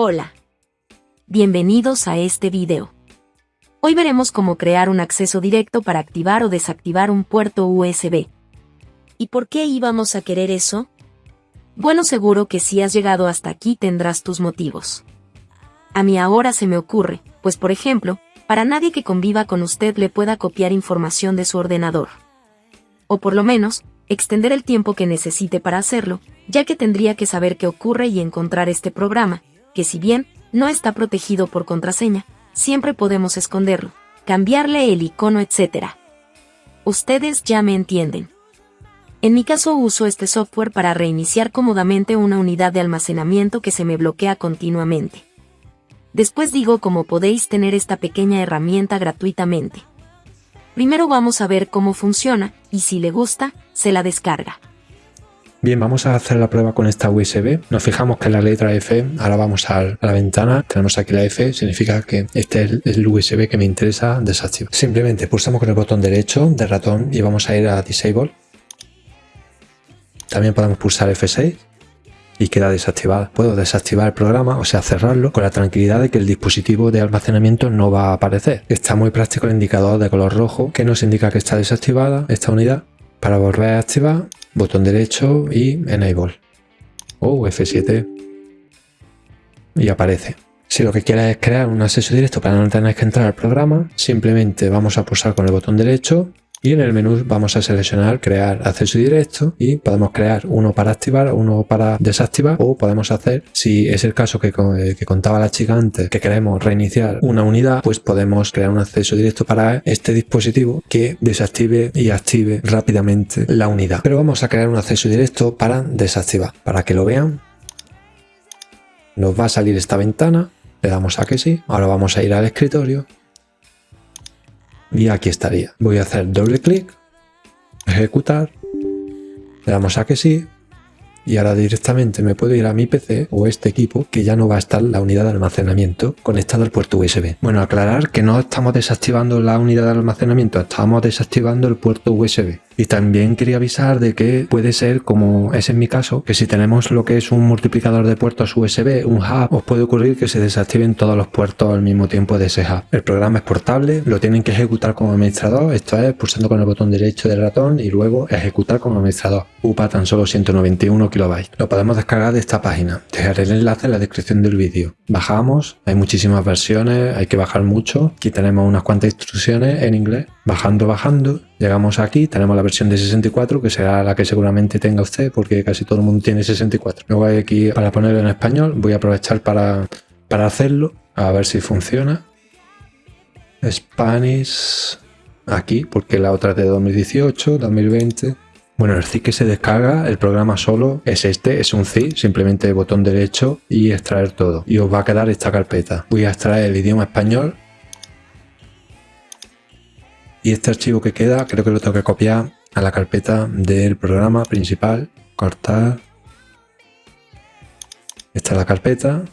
Hola. Bienvenidos a este video. Hoy veremos cómo crear un acceso directo para activar o desactivar un puerto USB. ¿Y por qué íbamos a querer eso? Bueno, seguro que si has llegado hasta aquí tendrás tus motivos. A mí ahora se me ocurre, pues por ejemplo, para nadie que conviva con usted le pueda copiar información de su ordenador. O por lo menos, extender el tiempo que necesite para hacerlo, ya que tendría que saber qué ocurre y encontrar este programa, que si bien no está protegido por contraseña, siempre podemos esconderlo, cambiarle el icono, etc. Ustedes ya me entienden. En mi caso uso este software para reiniciar cómodamente una unidad de almacenamiento que se me bloquea continuamente. Después digo cómo podéis tener esta pequeña herramienta gratuitamente. Primero vamos a ver cómo funciona, y si le gusta, se la descarga. Bien, vamos a hacer la prueba con esta USB. Nos fijamos que la letra F, ahora vamos a la ventana, tenemos aquí la F, significa que este es el USB que me interesa desactivar. Simplemente pulsamos con el botón derecho del ratón y vamos a ir a Disable. También podemos pulsar F6 y queda desactivada. Puedo desactivar el programa, o sea, cerrarlo, con la tranquilidad de que el dispositivo de almacenamiento no va a aparecer. Está muy práctico el indicador de color rojo que nos indica que está desactivada esta unidad. Para volver a activar, botón derecho y Enable. O F7. Y aparece. Si lo que quieres es crear un acceso directo para no tener que entrar al programa, simplemente vamos a pulsar con el botón derecho y en el menú vamos a seleccionar crear acceso directo y podemos crear uno para activar, uno para desactivar o podemos hacer, si es el caso que, eh, que contaba la chica antes, que queremos reiniciar una unidad, pues podemos crear un acceso directo para este dispositivo que desactive y active rápidamente la unidad. Pero vamos a crear un acceso directo para desactivar. Para que lo vean, nos va a salir esta ventana, le damos a que sí, ahora vamos a ir al escritorio y aquí estaría. Voy a hacer doble clic, ejecutar, le damos a que sí y ahora directamente me puedo ir a mi PC o este equipo que ya no va a estar la unidad de almacenamiento conectada al puerto USB. Bueno, aclarar que no estamos desactivando la unidad de almacenamiento, estamos desactivando el puerto USB. Y también quería avisar de que puede ser, como es en mi caso, que si tenemos lo que es un multiplicador de puertos USB, un hub, os puede ocurrir que se desactiven todos los puertos al mismo tiempo de ese hub. El programa es portable, lo tienen que ejecutar como administrador, esto es pulsando con el botón derecho del ratón y luego ejecutar como administrador. UPA tan solo 191 kilobytes. Lo podemos descargar de esta página. Dejaré el enlace en la descripción del vídeo. Bajamos, hay muchísimas versiones, hay que bajar mucho. Aquí tenemos unas cuantas instrucciones en inglés. Bajando, bajando, llegamos aquí, tenemos la versión de 64, que será la que seguramente tenga usted, porque casi todo el mundo tiene 64. Luego hay aquí para ponerlo en español, voy a aprovechar para, para hacerlo, a ver si funciona. Spanish, aquí, porque la otra es de 2018, 2020. Bueno, el zip que se descarga, el programa solo es este, es un zip, simplemente botón derecho y extraer todo. Y os va a quedar esta carpeta. Voy a extraer el idioma español y este archivo que queda creo que lo tengo que copiar a la carpeta del programa principal, cortar. Esta es la carpeta,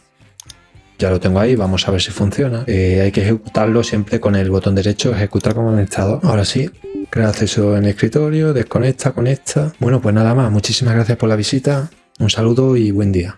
ya lo tengo ahí, vamos a ver si funciona. Eh, hay que ejecutarlo siempre con el botón derecho, ejecutar como administrador. Ahora sí, crea acceso en escritorio, desconecta, conecta. Bueno, pues nada más, muchísimas gracias por la visita, un saludo y buen día.